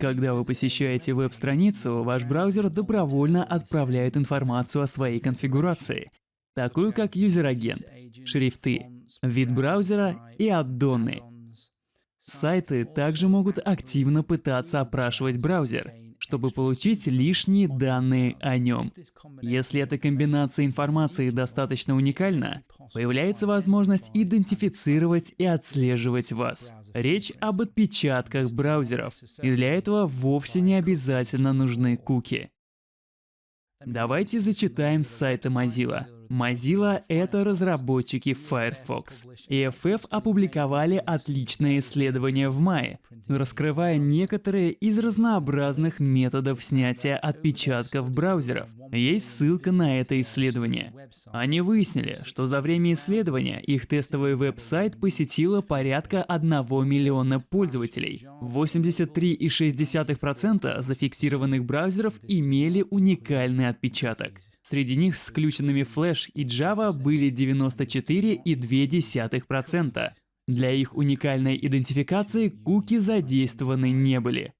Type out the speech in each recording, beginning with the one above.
Когда вы посещаете веб-страницу, ваш браузер добровольно отправляет информацию о своей конфигурации, такую как user-agent, шрифты, вид браузера и addon ы. Сайты также могут активно пытаться опрашивать браузер, чтобы получить лишние данные о нем. Если эта комбинация информации достаточно уникальна, появляется возможность идентифицировать и отслеживать вас. Речь об отпечатках браузеров, и для этого вовсе не обязательно нужны куки. Давайте зачитаем с сайта Mozilla. Mozilla — это разработчики Firefox. EFF опубликовали отличное исследование в мае, раскрывая некоторые из разнообразных методов снятия отпечатков браузеров. Есть ссылка на это исследование. Они выяснили, что за время исследования их тестовый веб-сайт посетило порядка 1 миллиона пользователей. 83,6% зафиксированных браузеров имели уникальный отпечаток. Среди них с включенными Flash и Java были 94,2%. Для их уникальной идентификации куки задействованы не были.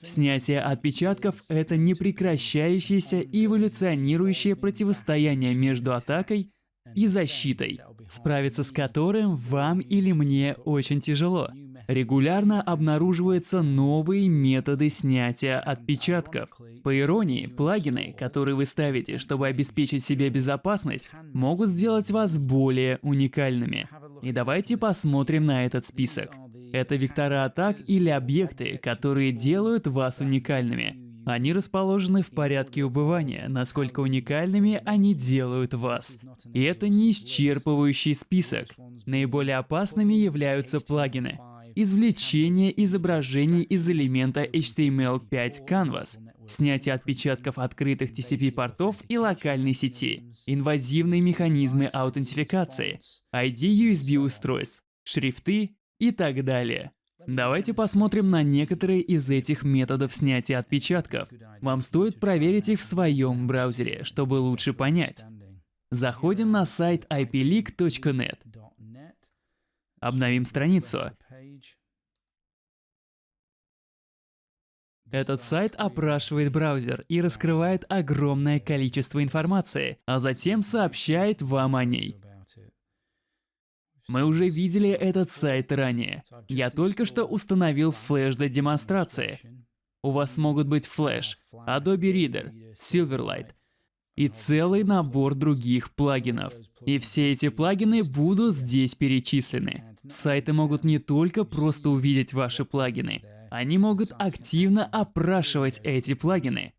Снятие отпечатков — это непрекращающееся эволюционирующее противостояние между атакой и защитой, справиться с которым вам или мне очень тяжело. Регулярно обнаруживаются новые методы снятия отпечатков. По иронии, плагины, которые вы ставите, чтобы обеспечить себе безопасность, могут сделать вас более уникальными. И давайте посмотрим на этот список. Это вектора атак или объекты, которые делают вас уникальными. Они расположены в порядке убывания, насколько уникальными они делают вас. И это не исчерпывающий список. Наиболее опасными являются плагины. Извлечение изображений из элемента HTML5 Canvas, снятие отпечатков открытых TCP-портов и локальной сети, инвазивные механизмы аутентификации, ID USB-устройств, шрифты и так далее. Давайте посмотрим на некоторые из этих методов снятия отпечатков. Вам стоит проверить их в своем браузере, чтобы лучше понять. Заходим на сайт ipleak.net. Обновим страницу. Этот сайт опрашивает браузер и раскрывает огромное количество информации, а затем сообщает вам о ней. Мы уже видели этот сайт ранее. Я только что установил Flash для демонстрации. У вас могут быть Flash, Adobe Reader, Silverlight и целый набор других плагинов. И все эти плагины будут здесь перечислены. Сайты могут не только просто увидеть ваши плагины, они могут активно опрашивать эти плагины.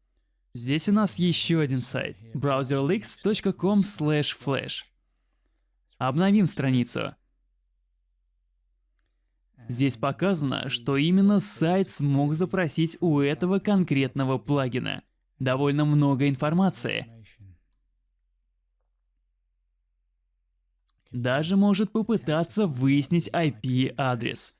Здесь у нас еще один сайт – browserleaks.com/flash. Обновим страницу. Здесь показано, что именно сайт смог запросить у этого конкретного плагина. Довольно много информации. Даже может попытаться выяснить IP-адрес.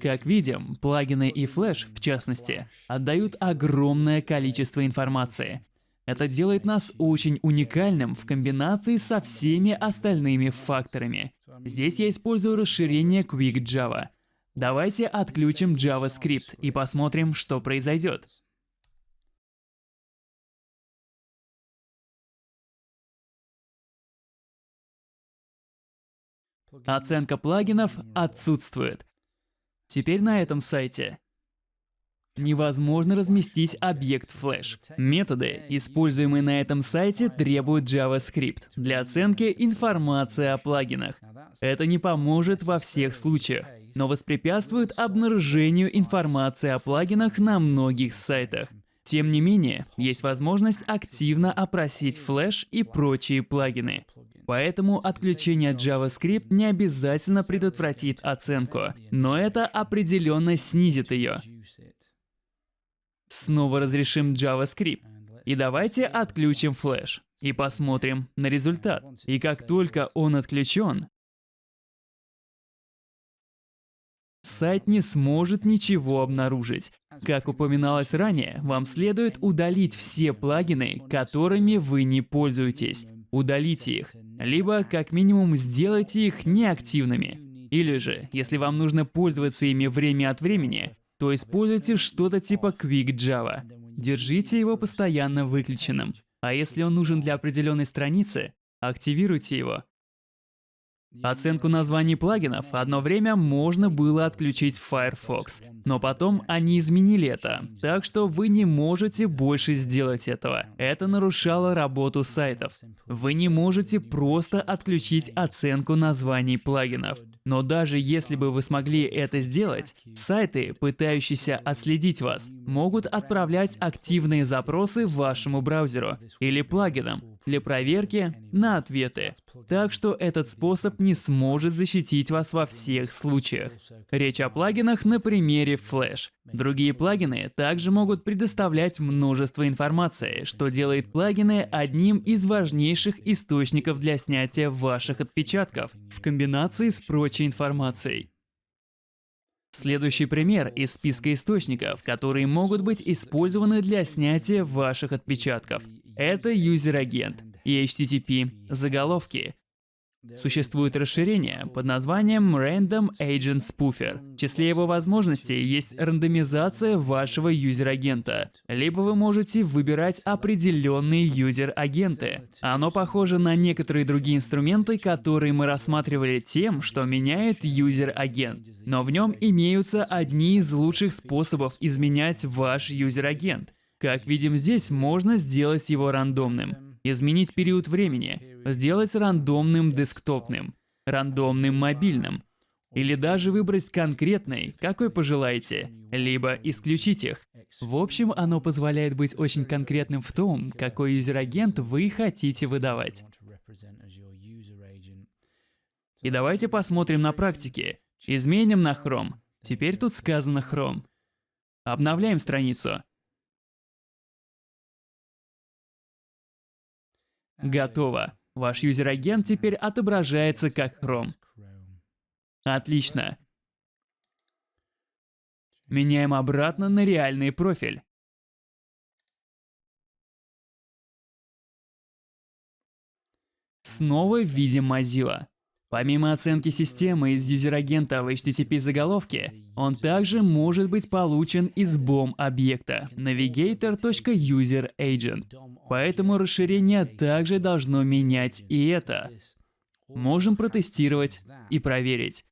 Как видим, плагины и Flash, в частности, отдают огромное количество информации. Это делает нас очень уникальным в комбинации со всеми остальными факторами. Здесь я использую расширение Quick Java. Давайте отключим JavaScript и посмотрим, что произойдет. Оценка плагинов отсутствует. Теперь на этом сайте невозможно разместить объект Flash. Методы, используемые на этом сайте, требуют JavaScript для оценки информации о плагинах. Это не поможет во всех случаях, но воспрепятствует обнаружению информации о плагинах на многих сайтах. Тем не менее, есть возможность активно опросить Flash и прочие плагины. Поэтому отключение JavaScript не обязательно предотвратит оценку, но это определенно снизит ее. Снова разрешим JavaScript. И давайте отключим Flash и посмотрим на результат. И как только он отключен, сайт не сможет ничего обнаружить. Как упоминалось ранее, вам следует удалить все плагины, которыми вы не пользуетесь. Удалите их, либо как минимум сделайте их неактивными. Или же, если вам нужно пользоваться ими время от времени, то используйте что-то типа Quick Java. Держите его постоянно выключенным. А если он нужен для определенной страницы, активируйте его. Оценку названий плагинов одно время можно было отключить в Firefox, но потом они изменили это, так что вы не можете больше сделать этого. Это нарушало работу сайтов. Вы не можете просто отключить оценку названий плагинов. Но даже если бы вы смогли это сделать, сайты, пытающиеся отследить вас, могут отправлять активные запросы вашему браузеру или плагинам, для проверки на ответы. Так что этот способ не сможет защитить вас во всех случаях. Речь о плагинах на примере Flash. Другие плагины также могут предоставлять множество информации, что делает плагины одним из важнейших источников для снятия ваших отпечатков в комбинации с прочей информацией. Следующий пример из списка источников, которые могут быть использованы для снятия ваших отпечатков. Это user-agent и HTTP заголовки. Существует расширение под названием Random Agent Spoofer. В числе его возможностей есть рандомизация вашего user-agent а. Либо вы можете выбирать определенные user-agent ы. Оно похоже на некоторые другие инструменты, которые мы рассматривали тем, что меняет user-agent. Но в нем имеются одни из лучших способов изменять ваш user-agent. Как видим здесь, можно сделать его рандомным. Изменить период времени, сделать рандомным десктопным, рандомным мобильным. Или даже выбрать конкретный, какой пожелаете, либо исключить их. В общем, оно позволяет быть очень конкретным в том, какой юзер-агент вы хотите выдавать. И давайте посмотрим на практике. Изменим на Chrome. Теперь тут сказано Chrome. Обновляем страницу. Готово. Ваш юзер-агент теперь отображается как Chrome. Отлично. Меняем обратно на реальный профиль. Снова видим Mozilla. Помимо оценки системы из юзер-агента в HTTP заголовке, он также может быть получен из BOM-объекта navigator.userAgent. Поэтому расширение также должно менять и это. Можем протестировать и проверить.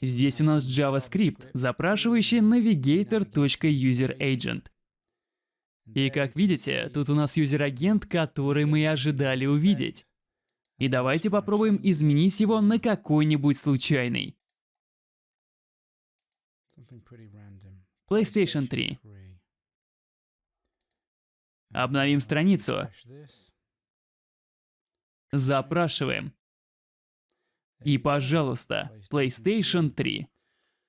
Здесь у нас JavaScript, запрашивающий navigator.userAgent. И как видите, тут у нас юзер-агент, который мы и ожидали увидеть. И давайте попробуем изменить его на какой-нибудь случайный. PlayStation 3. Обновим страницу. Запрашиваем. И, пожалуйста, PlayStation 3.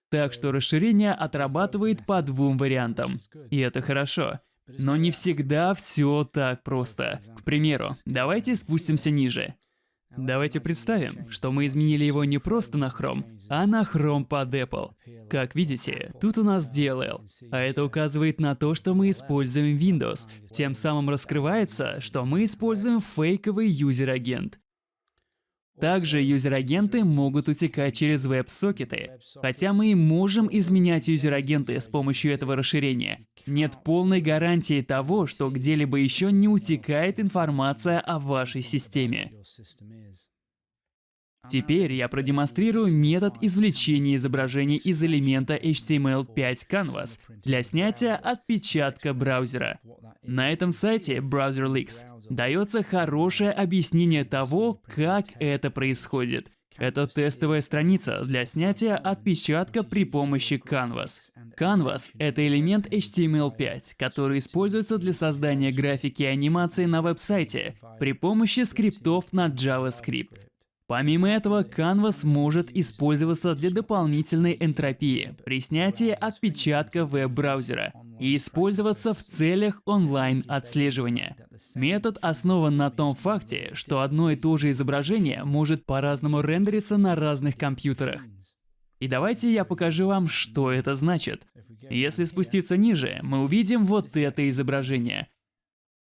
Так что расширение отрабатывает по двум вариантам. И это хорошо. Но не всегда все так просто. К примеру, давайте спустимся ниже. Давайте представим, что мы изменили его не просто на Chrome, а на Chrome под Apple. Как видите, тут у нас DLL, а это указывает на то, что мы используем Windows. Тем самым раскрывается, что мы используем фейковый юзер-агент. Также user-agent ы могут утекать через веб-сокеты. Хотя мы можем изменять user-agent ы с помощью этого расширения, нет полной гарантии того, что где-либо еще не утекает информация о вашей системе. Теперь я продемонстрирую метод извлечения изображений из элемента HTML5 Canvas для снятия отпечатка браузера. На этом сайте BrowserLeaks дается хорошее объяснение того, как это происходит. Это тестовая страница для снятия отпечатка при помощи Canvas. Canvas — это элемент HTML5, который используется для создания графики и анимации на веб-сайте при помощи скриптов на JavaScript. Помимо этого, Canvas может использоваться для дополнительной энтропии при снятии отпечатка веб-браузера и использоваться в целях онлайн-отслеживания. Метод основан на том факте, что одно и то же изображение может по-разному рендериться на разных компьютерах. И давайте я покажу вам, что это значит. Если спуститься ниже, мы увидим вот это изображение.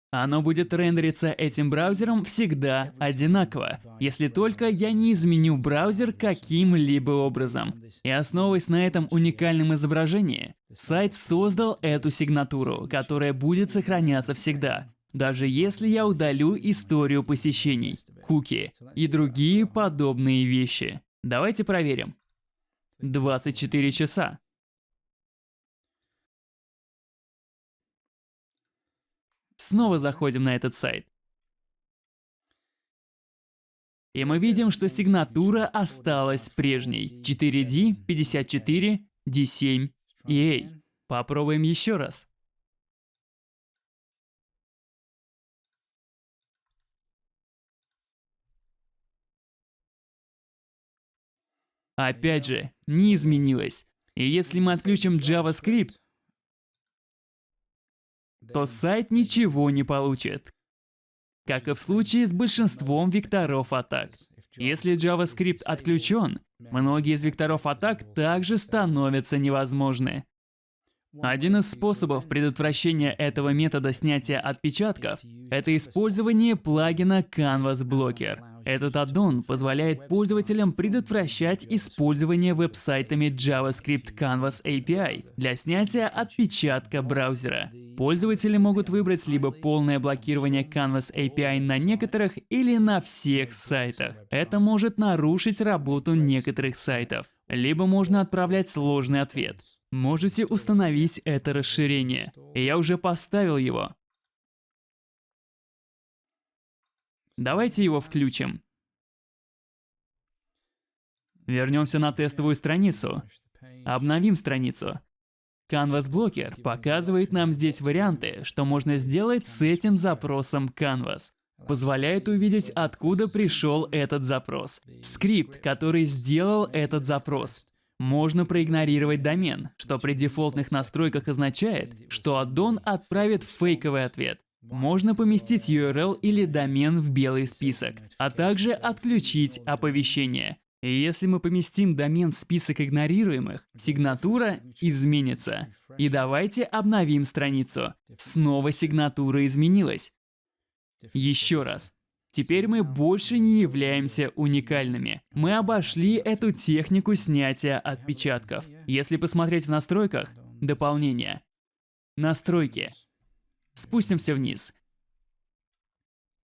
Оно будет рендериться этим браузером всегда одинаково, если только я не изменю браузер каким-либо образом. И основываясь на этом уникальном изображении, сайт создал эту сигнатуру, которая будет сохраняться всегда, даже если я удалю историю посещений, куки и другие подобные вещи. Давайте проверим. 24 часа. Снова заходим на этот сайт. И мы видим, что сигнатура осталась прежней. 4D, 54, D7 и A. Попробуем еще раз. Опять же, не изменилось. И если мы отключим JavaScript, то сайт ничего не получит. Как и в случае с большинством векторов атак. Если JavaScript отключен, многие из векторов атак также становятся невозможны. Один из способов предотвращения этого метода снятия отпечатков – это использование плагина Canvas Blocker. Этот аддон позволяет пользователям предотвращать использование веб-сайтами JavaScript Canvas API для снятия отпечатка браузера. Пользователи могут выбрать либо полное блокирование Canvas API на некоторых или на всех сайтах. Это может нарушить работу некоторых сайтов. Либо можно отправлять сложный ответ. Можете установить это расширение. Я уже поставил его. Давайте его включим. Вернемся на тестовую страницу. Обновим страницу. Canvas Blocker показывает нам здесь варианты, что можно сделать с этим запросом Canvas. Позволяет увидеть, откуда пришел этот запрос. Скрипт, который сделал этот запрос. Можно проигнорировать домен, что при дефолтных настройках означает, что аддон отправит фейковый ответ. Можно поместить URL или домен в белый список, а также отключить оповещение. И если мы поместим домен в список игнорируемых, сигнатура изменится. И давайте обновим страницу. Снова сигнатура изменилась. Еще раз. Теперь мы больше не являемся уникальными. Мы обошли эту технику снятия отпечатков. Если посмотреть в настройках, дополнение. Настройки. Спустимся вниз.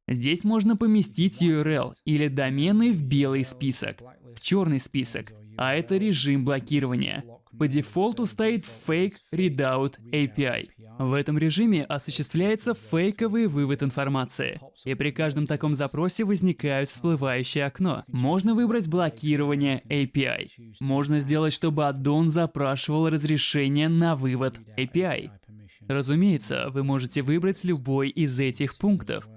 Здесь можно поместить URL или домены в белый список, в черный список, а это режим блокирования. По дефолту стоит Fake Readout API. В этом режиме осуществляется фейковый вывод информации. И при каждом таком запросе возникает всплывающее окно. Можно выбрать блокирование API. Можно сделать, чтобы аддон запрашивал разрешение на вывод API. Разумеется, вы можете выбрать любой из этих пунктов.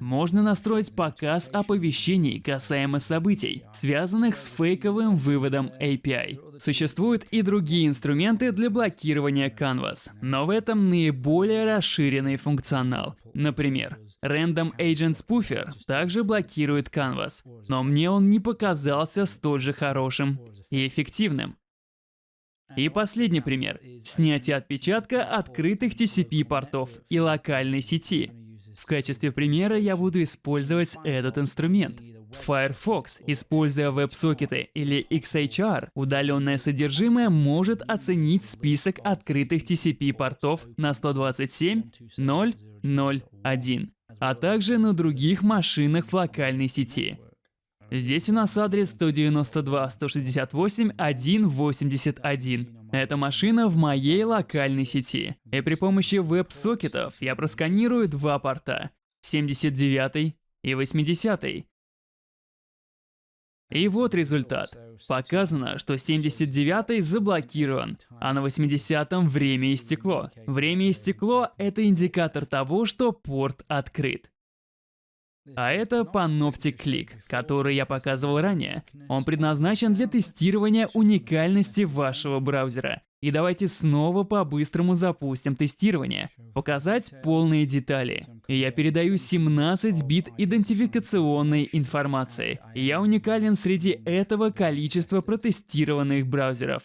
Можно настроить показ оповещений касаемо событий, связанных с фейковым выводом API. Существуют и другие инструменты для блокирования Canvas, но в этом наиболее расширенный функционал. Например, Random Agent Spoofer также блокирует Canvas, но мне он не показался столь же хорошим и эффективным. И последний пример – снятие отпечатка открытых TCP-портов и локальной сети. В качестве примера я буду использовать этот инструмент. Firefox, используя веб-сокеты или XHR, удаленное содержимое может оценить список открытых TCP-портов на 127.0.0.1, а также на других машинах в локальной сети. Здесь у нас адрес 192.168.181. Это машина в моей локальной сети. И при помощи веб-сокетов я просканирую два порта. 79 и 80. И вот результат. Показано, что 79 заблокирован, а на 80 время истекло. Время истекло – это индикатор того, что порт открыт. А это Panoptic Click, который я показывал ранее. Он предназначен для тестирования уникальности вашего браузера. И давайте снова по-быстрому запустим тестирование. Показать полные детали. Я передаю 17 бит идентификационной информации. Я уникален среди этого количества протестированных браузеров.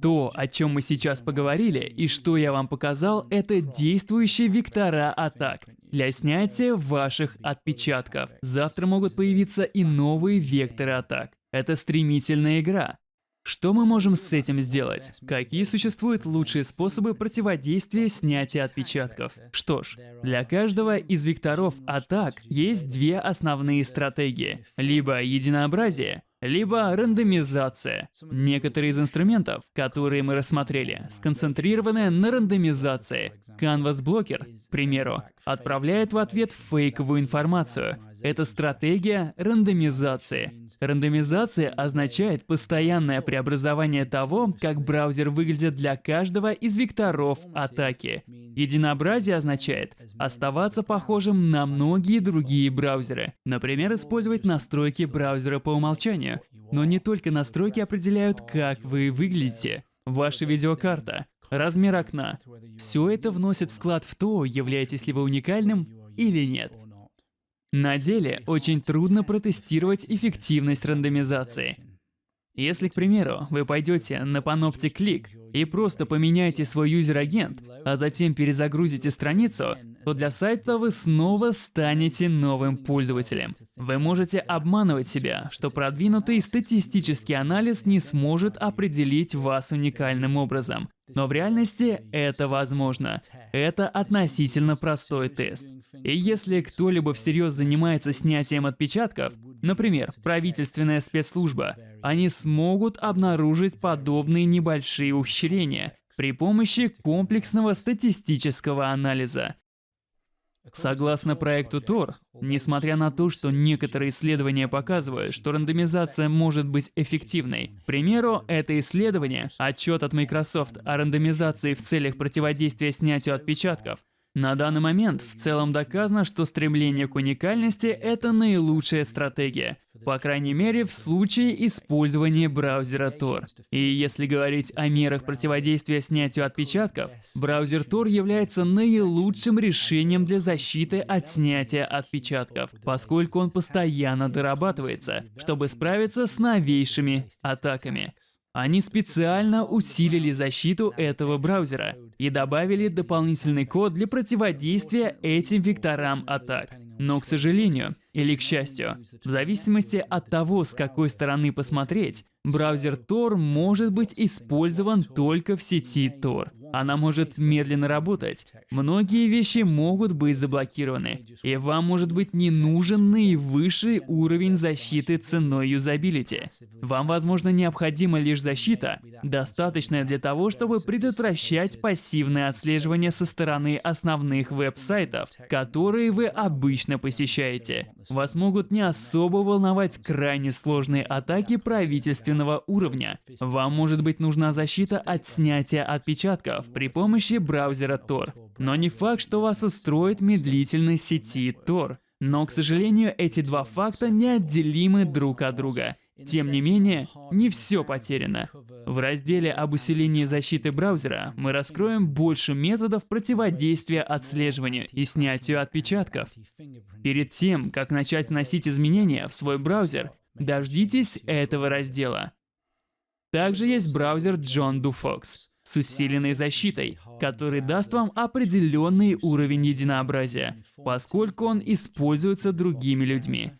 То, о чем мы сейчас поговорили и что я вам показал, это действующие вектора атак для снятия ваших отпечатков. Завтра могут появиться и новые векторы атак. Это стремительная игра. Что мы можем с этим сделать? Какие существуют лучшие способы противодействия снятия отпечатков? Что ж, для каждого из векторов атак есть две основные стратегии. Либо единообразие, либо рандомизация. Некоторые из инструментов, которые мы рассмотрели, сконцентрированы на рандомизации. Canvas Blocker, к примеру, отправляет в ответ фейковую информацию. Это стратегия рандомизации. Рандомизация означает постоянное преобразование того, как браузер выглядит для каждого из векторов атаки. Единообразие означает оставаться похожим на многие другие браузеры. Например, использовать настройки браузера по умолчанию. Но не только настройки определяют, как вы выглядите. Ваша видеокарта, размер окна. Все это вносит вклад в то, являетесь ли вы уникальным или нет. На деле очень трудно протестировать эффективность рандомизации. Если, к примеру, вы пойдете на Panoptic Click и просто поменяете свой юзер-агент, а затем перезагрузите страницу, то для сайта вы снова станете новым пользователем. Вы можете обманывать себя, что продвинутый статистический анализ не сможет определить вас уникальным образом. Но в реальности это возможно. Это относительно простой тест. И если кто-либо всерьез занимается снятием отпечатков, например, правительственная спецслужба, они смогут обнаружить подобные небольшие ухищрения при помощи комплексного статистического анализа. Согласно проекту Tor, несмотря на то, что некоторые исследования показывают, что рандомизация может быть эффективной, к примеру, это исследование, отчет от Microsoft о рандомизации в целях противодействия снятию отпечатков, на данный момент в целом доказано, что стремление к уникальности – это наилучшая стратегия, по крайней мере в случае использования браузера Tor. И если говорить о мерах противодействия снятию отпечатков, браузер Tor является наилучшим решением для защиты от снятия отпечатков, поскольку он постоянно дорабатывается, чтобы справиться с новейшими атаками. Они специально усилили защиту этого браузера и добавили дополнительный код для противодействия этим векторам атак. Но, к сожалению, или к счастью, в зависимости от того, с какой стороны посмотреть, браузер Tor может быть использован только в сети Tor. Она может медленно работать. Многие вещи могут быть заблокированы. И вам может быть не нужен наивысший уровень защиты ценой юзабилити. Вам, возможно, необходима лишь защита, достаточная для того, чтобы предотвращать пассивное отслеживание со стороны основных веб-сайтов, которые вы обычно посещаете. Вас могут не особо волновать крайне сложные атаки правительственного уровня. Вам может быть нужна защита от снятия отпечатков, при помощи браузера Tor. Но не факт, что вас устроит медлительность сети Tor. Но, к сожалению, эти два факта неотделимы друг от друга. Тем не менее, не все потеряно. В разделе об усилении защиты браузера мы раскроем больше методов противодействия отслеживанию и снятию отпечатков. Перед тем, как начать вносить изменения в свой браузер, дождитесь этого раздела. Также есть браузер John DoFox с усиленной защитой, который даст вам определенный уровень единообразия, поскольку он используется другими людьми.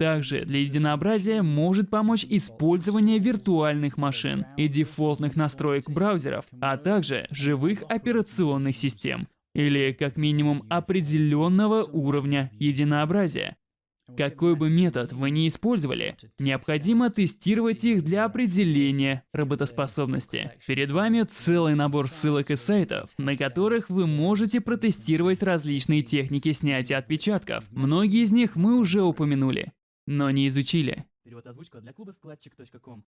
Также для единообразия может помочь использование виртуальных машин и дефолтных настроек браузеров, а также живых операционных систем, или как минимум определенного уровня единообразия. Какой бы метод вы ни использовали, необходимо тестировать их для определения работоспособности. Перед вами целый набор ссылок и сайтов, на которых вы можете протестировать различные техники снятия отпечатков. Многие из них мы уже упомянули, но не изучили. Перевод озвучка для клуба складчик.ком